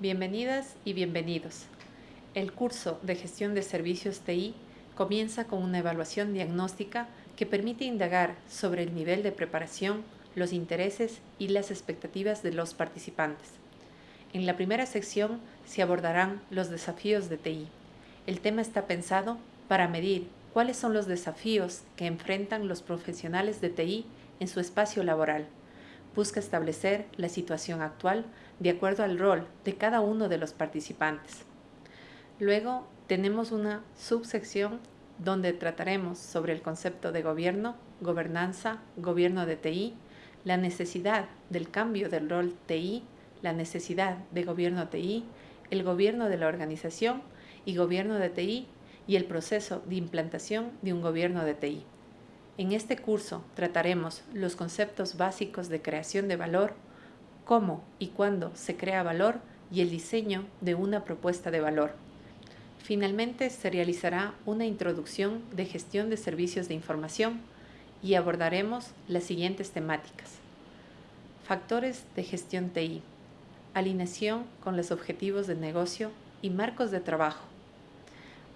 Bienvenidas y bienvenidos. El curso de Gestión de Servicios TI comienza con una evaluación diagnóstica que permite indagar sobre el nivel de preparación, los intereses y las expectativas de los participantes. En la primera sección se abordarán los desafíos de TI. El tema está pensado para medir cuáles son los desafíos que enfrentan los profesionales de TI en su espacio laboral busca establecer la situación actual de acuerdo al rol de cada uno de los participantes. Luego tenemos una subsección donde trataremos sobre el concepto de gobierno, gobernanza, gobierno de TI, la necesidad del cambio del rol TI, la necesidad de gobierno TI, el gobierno de la organización y gobierno de TI y el proceso de implantación de un gobierno de TI. En este curso trataremos los conceptos básicos de creación de valor, cómo y cuándo se crea valor y el diseño de una propuesta de valor. Finalmente se realizará una introducción de gestión de servicios de información y abordaremos las siguientes temáticas. Factores de gestión TI, alineación con los objetivos de negocio y marcos de trabajo,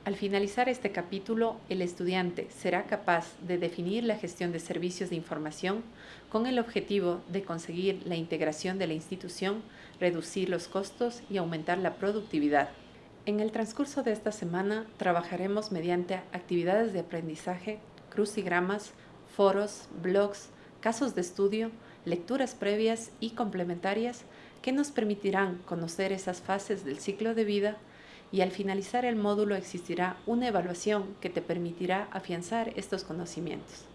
al finalizar este capítulo, el estudiante será capaz de definir la gestión de servicios de información con el objetivo de conseguir la integración de la institución, reducir los costos y aumentar la productividad. En el transcurso de esta semana trabajaremos mediante actividades de aprendizaje, crucigramas, foros, blogs, casos de estudio, lecturas previas y complementarias que nos permitirán conocer esas fases del ciclo de vida y al finalizar el módulo existirá una evaluación que te permitirá afianzar estos conocimientos.